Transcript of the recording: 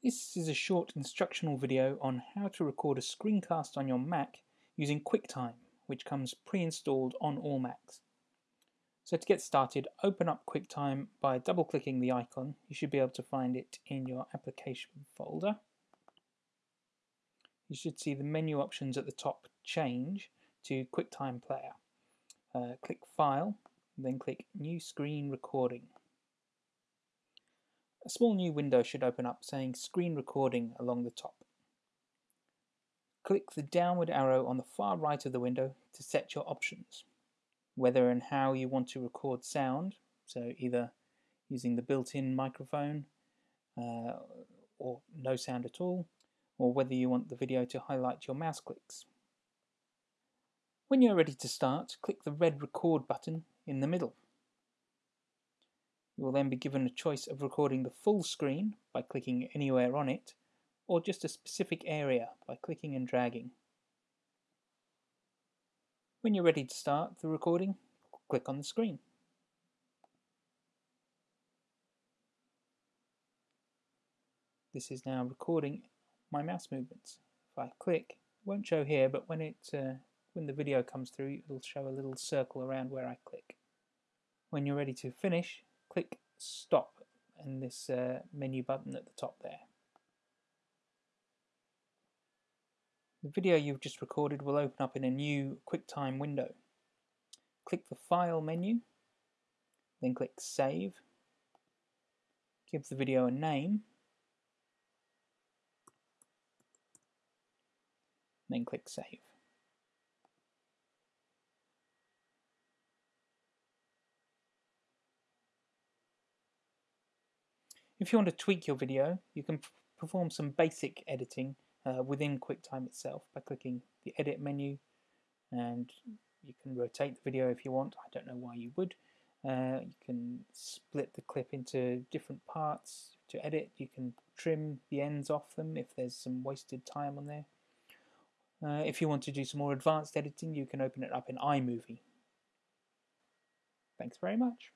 This is a short instructional video on how to record a screencast on your Mac using QuickTime, which comes pre-installed on all Macs. So to get started, open up QuickTime by double-clicking the icon. You should be able to find it in your application folder. You should see the menu options at the top change to QuickTime Player. Uh, click File, then click New Screen Recording. A small new window should open up saying Screen Recording along the top. Click the downward arrow on the far right of the window to set your options, whether and how you want to record sound, so either using the built-in microphone uh, or no sound at all, or whether you want the video to highlight your mouse clicks. When you're ready to start, click the red record button in the middle. You will then be given a choice of recording the full screen by clicking anywhere on it, or just a specific area by clicking and dragging. When you're ready to start the recording, click on the screen. This is now recording my mouse movements. If I click, it won't show here, but when it uh, when the video comes through, it'll show a little circle around where I click. When you're ready to finish, click stop and this uh, menu button at the top there. The video you've just recorded will open up in a new QuickTime window. Click the File menu, then click Save. Give the video a name, then click Save. If you want to tweak your video, you can perform some basic editing uh, within QuickTime itself by clicking the Edit menu and you can rotate the video if you want. I don't know why you would. Uh, you can split the clip into different parts to edit. You can trim the ends off them if there's some wasted time on there. Uh, if you want to do some more advanced editing, you can open it up in iMovie. Thanks very much.